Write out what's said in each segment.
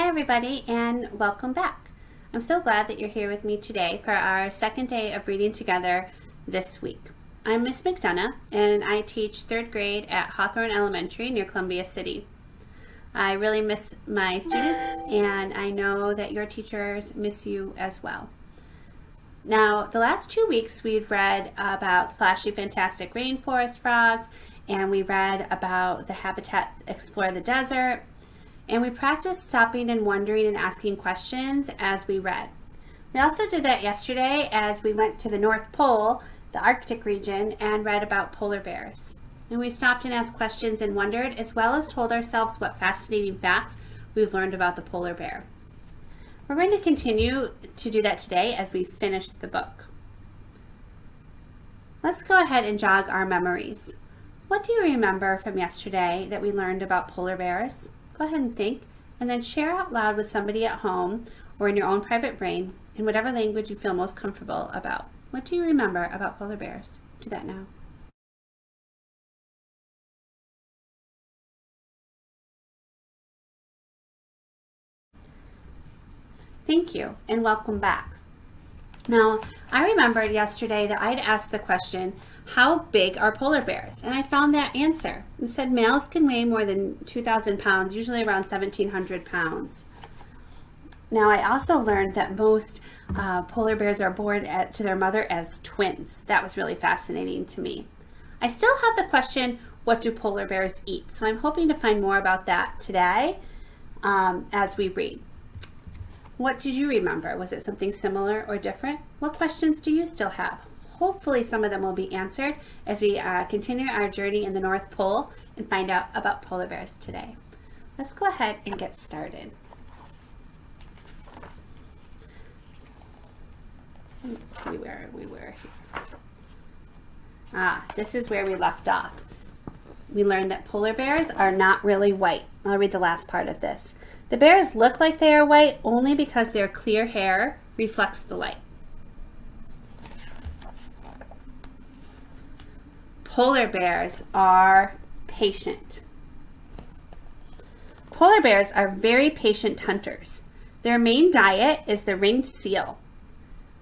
Hi everybody and welcome back. I'm so glad that you're here with me today for our second day of reading together this week. I'm Miss McDonough and I teach third grade at Hawthorne Elementary near Columbia City. I really miss my students and I know that your teachers miss you as well. Now, the last two weeks we've read about flashy fantastic rainforest frogs and we read about the Habitat Explore the Desert and we practiced stopping and wondering and asking questions as we read. We also did that yesterday as we went to the North Pole, the Arctic region, and read about polar bears. And we stopped and asked questions and wondered, as well as told ourselves what fascinating facts we've learned about the polar bear. We're going to continue to do that today as we finish the book. Let's go ahead and jog our memories. What do you remember from yesterday that we learned about polar bears? Go ahead and think and then share out loud with somebody at home or in your own private brain in whatever language you feel most comfortable about. What do you remember about polar bears? Do that now. Thank you and welcome back. Now, I remembered yesterday that I'd asked the question, how big are polar bears? And I found that answer. It said males can weigh more than 2,000 pounds, usually around 1,700 pounds. Now, I also learned that most uh, polar bears are born at, to their mother as twins. That was really fascinating to me. I still have the question, what do polar bears eat? So I'm hoping to find more about that today um, as we read. What did you remember? Was it something similar or different? What questions do you still have? Hopefully some of them will be answered as we uh, continue our journey in the North Pole and find out about polar bears today. Let's go ahead and get started. Let's see where we were. Ah, this is where we left off. We learned that polar bears are not really white. I'll read the last part of this. The bears look like they are white only because their clear hair reflects the light. Polar bears are patient. Polar bears are very patient hunters. Their main diet is the ringed seal,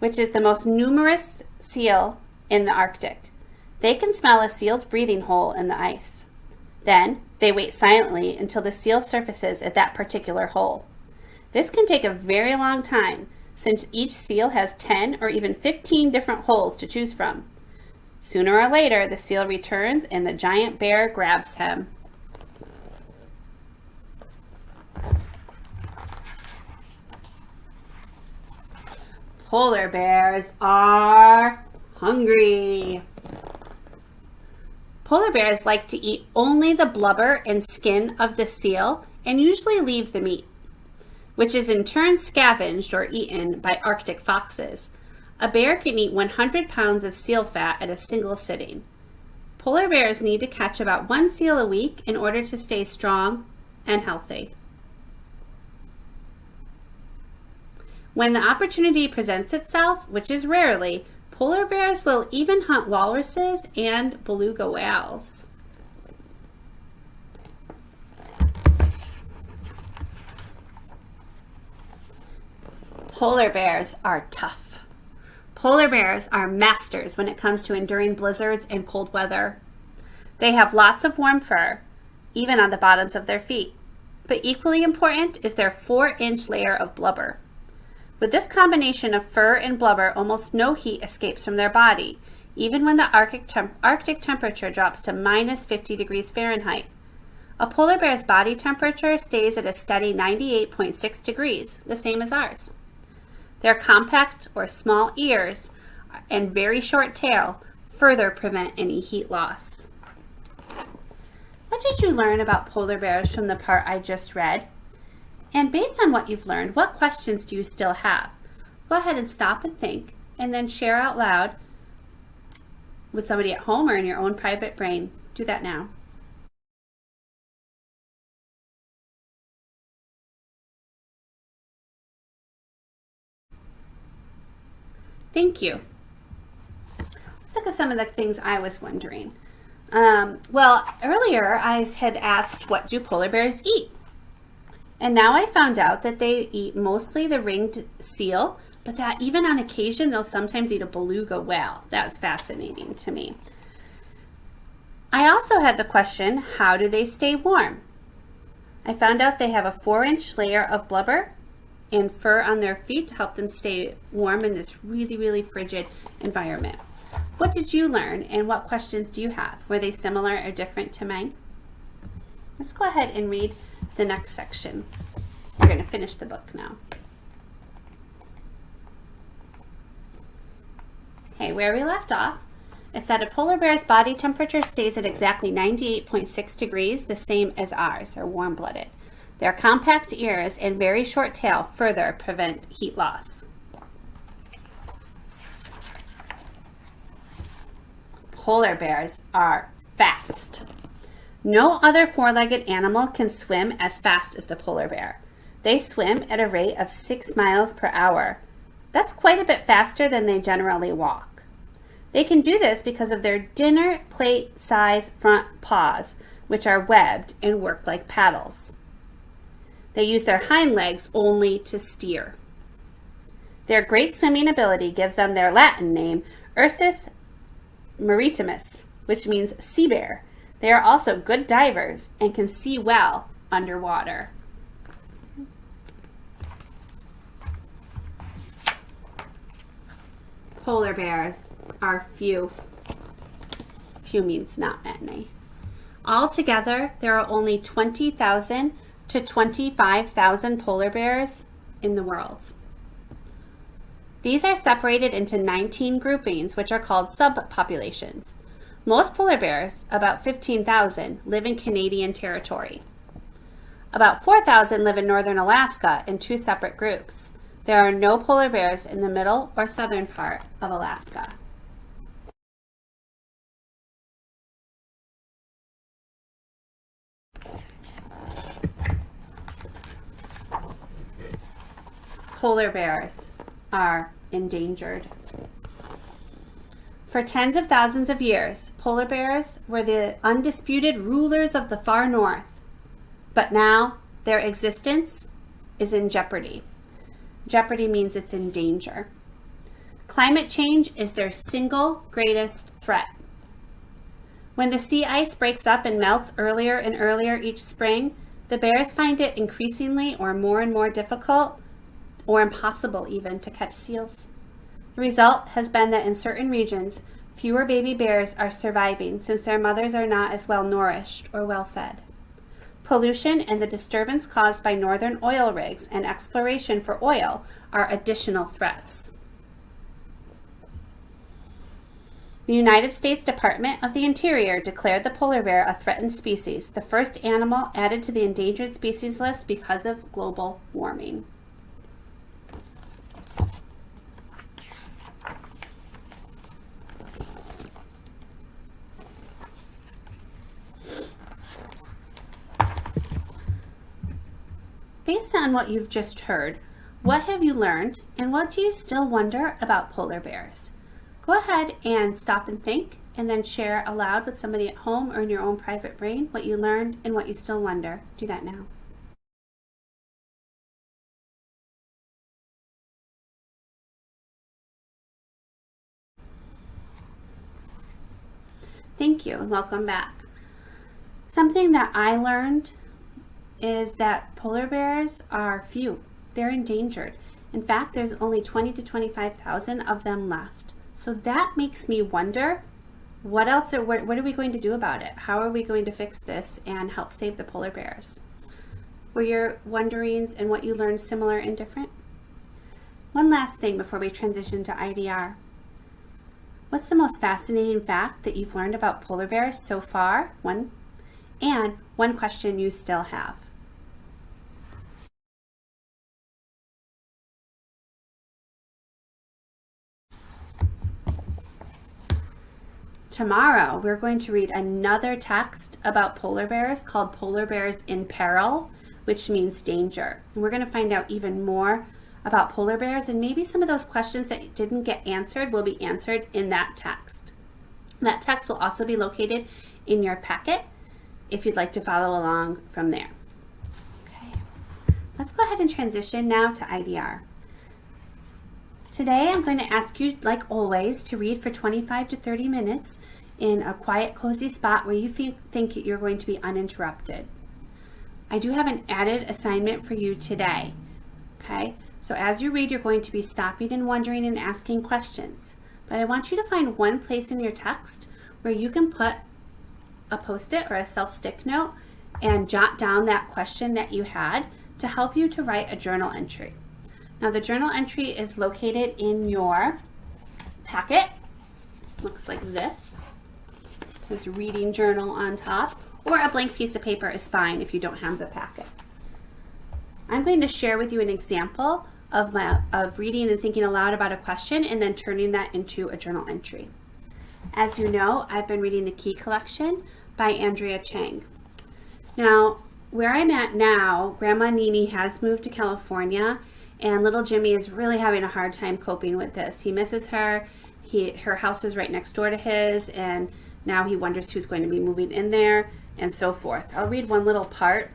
which is the most numerous seal in the Arctic. They can smell a seal's breathing hole in the ice. Then they wait silently until the seal surfaces at that particular hole. This can take a very long time since each seal has 10 or even 15 different holes to choose from. Sooner or later, the seal returns and the giant bear grabs him. Polar bears are hungry. Polar bears like to eat only the blubber and skin of the seal and usually leave the meat, which is in turn scavenged or eaten by Arctic foxes. A bear can eat 100 pounds of seal fat at a single sitting. Polar bears need to catch about one seal a week in order to stay strong and healthy. When the opportunity presents itself, which is rarely, Polar bears will even hunt walruses and beluga whales. Polar bears are tough. Polar bears are masters when it comes to enduring blizzards and cold weather. They have lots of warm fur, even on the bottoms of their feet. But equally important is their 4-inch layer of blubber. With this combination of fur and blubber, almost no heat escapes from their body, even when the Arctic, temp Arctic temperature drops to minus 50 degrees Fahrenheit. A polar bear's body temperature stays at a steady 98.6 degrees, the same as ours. Their compact or small ears and very short tail further prevent any heat loss. What did you learn about polar bears from the part I just read? And based on what you've learned, what questions do you still have? Go ahead and stop and think, and then share out loud with somebody at home or in your own private brain. Do that now. Thank you. Let's look at some of the things I was wondering. Um, well, earlier I had asked, what do polar bears eat? And now I found out that they eat mostly the ringed seal, but that even on occasion, they'll sometimes eat a beluga whale. That was fascinating to me. I also had the question, how do they stay warm? I found out they have a four inch layer of blubber and fur on their feet to help them stay warm in this really, really frigid environment. What did you learn and what questions do you have? Were they similar or different to mine? Let's go ahead and read the next section. We're going to finish the book now. Okay, where we left off, it said a polar bear's body temperature stays at exactly 98.6 degrees, the same as ours, or warm-blooded. Their compact ears and very short tail further prevent heat loss. Polar bears are fast. No other four-legged animal can swim as fast as the polar bear. They swim at a rate of six miles per hour. That's quite a bit faster than they generally walk. They can do this because of their dinner plate size front paws, which are webbed and work like paddles. They use their hind legs only to steer. Their great swimming ability gives them their Latin name, Ursus maritimus, which means sea bear. They are also good divers and can see well underwater. polar bears are few. Few means not many. Altogether, there are only 20,000 to 25,000 polar bears in the world. These are separated into 19 groupings, which are called subpopulations. Most polar bears, about 15,000, live in Canadian territory. About 4,000 live in northern Alaska in two separate groups. There are no polar bears in the middle or southern part of Alaska. Polar bears are endangered. For tens of thousands of years, polar bears were the undisputed rulers of the far north. But now their existence is in jeopardy. Jeopardy means it's in danger. Climate change is their single greatest threat. When the sea ice breaks up and melts earlier and earlier each spring, the bears find it increasingly or more and more difficult or impossible even to catch seals. The result has been that in certain regions, fewer baby bears are surviving since their mothers are not as well nourished or well fed. Pollution and the disturbance caused by northern oil rigs and exploration for oil are additional threats. The United States Department of the Interior declared the polar bear a threatened species, the first animal added to the endangered species list because of global warming. Based on what you've just heard, what have you learned and what do you still wonder about polar bears? Go ahead and stop and think and then share aloud with somebody at home or in your own private brain what you learned and what you still wonder. Do that now. Thank you and welcome back. Something that I learned is that polar bears are few. They're endangered. In fact, there's only 20 to 25,000 of them left. So that makes me wonder, what else, are, what, what are we going to do about it? How are we going to fix this and help save the polar bears? Were your wonderings and what you learned similar and different? One last thing before we transition to IDR. What's the most fascinating fact that you've learned about polar bears so far? One. And one question you still have. Tomorrow, we're going to read another text about polar bears called Polar Bears in Peril, which means danger. And we're going to find out even more about polar bears and maybe some of those questions that didn't get answered will be answered in that text. That text will also be located in your packet if you'd like to follow along from there. Okay. Let's go ahead and transition now to IDR. Today I'm going to ask you, like always, to read for 25 to 30 minutes in a quiet, cozy spot where you think you're going to be uninterrupted. I do have an added assignment for you today. Okay, so as you read, you're going to be stopping and wondering and asking questions. But I want you to find one place in your text where you can put a post-it or a self-stick note and jot down that question that you had to help you to write a journal entry. Now the journal entry is located in your packet. Looks like this. It says reading journal on top or a blank piece of paper is fine if you don't have the packet. I'm going to share with you an example of, my, of reading and thinking aloud about a question and then turning that into a journal entry. As you know, I've been reading The Key Collection by Andrea Cheng. Now, where I'm at now, Grandma Nini has moved to California and little Jimmy is really having a hard time coping with this. He misses her. He, her house was right next door to his and now he wonders who's going to be moving in there and so forth. I'll read one little part.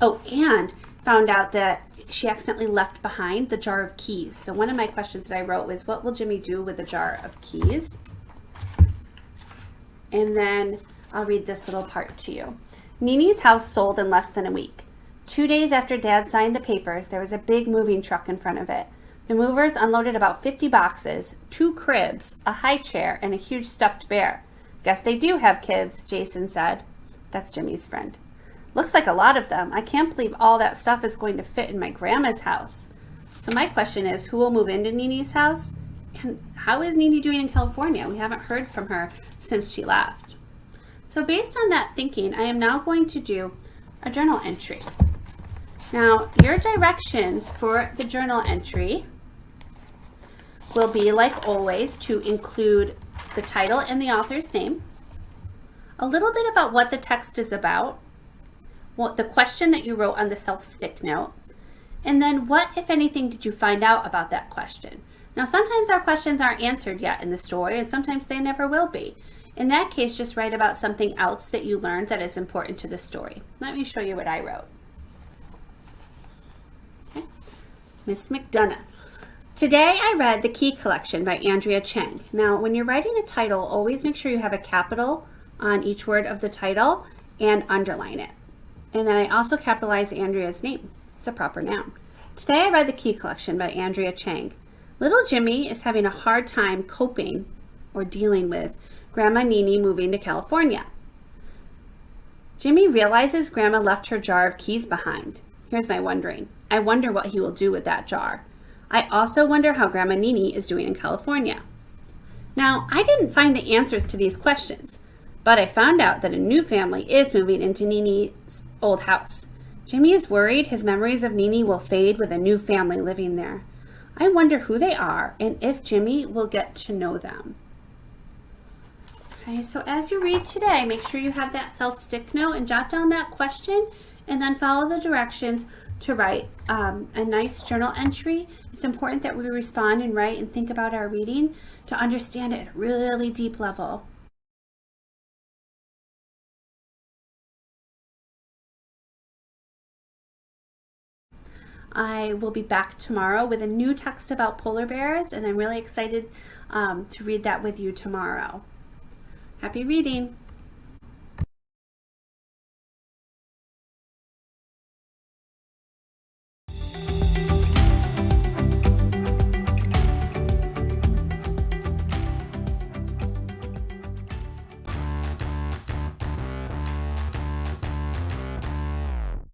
Oh, and found out that she accidentally left behind the jar of keys. So one of my questions that I wrote was, what will Jimmy do with the jar of keys? And then I'll read this little part to you. Nini's house sold in less than a week. Two days after Dad signed the papers, there was a big moving truck in front of it. The movers unloaded about 50 boxes, two cribs, a high chair, and a huge stuffed bear. Guess they do have kids, Jason said. That's Jimmy's friend. Looks like a lot of them. I can't believe all that stuff is going to fit in my grandma's house. So my question is, who will move into Nini's house? And how is Nini doing in California? We haven't heard from her since she left. So based on that thinking, I am now going to do a journal entry. Now, your directions for the journal entry will be, like always, to include the title and the author's name, a little bit about what the text is about, what the question that you wrote on the self-stick note, and then what, if anything, did you find out about that question? Now, sometimes our questions aren't answered yet in the story, and sometimes they never will be. In that case, just write about something else that you learned that is important to the story. Let me show you what I wrote. Okay. Miss McDonough. Today I read The Key Collection by Andrea Cheng. Now, when you're writing a title, always make sure you have a capital on each word of the title and underline it. And then I also capitalize Andrea's name. It's a proper noun. Today I read The Key Collection by Andrea Cheng. Little Jimmy is having a hard time coping or dealing with Grandma Nini moving to California. Jimmy realizes Grandma left her jar of keys behind. Here's my wondering. I wonder what he will do with that jar. I also wonder how Grandma Nini is doing in California. Now, I didn't find the answers to these questions, but I found out that a new family is moving into Nini's old house. Jimmy is worried his memories of Nini will fade with a new family living there. I wonder who they are and if Jimmy will get to know them. Okay, so as you read today, make sure you have that self-stick note and jot down that question and then follow the directions to write um, a nice journal entry. It's important that we respond and write and think about our reading to understand it at a really deep level. I will be back tomorrow with a new text about polar bears, and I'm really excited um, to read that with you tomorrow. Happy reading!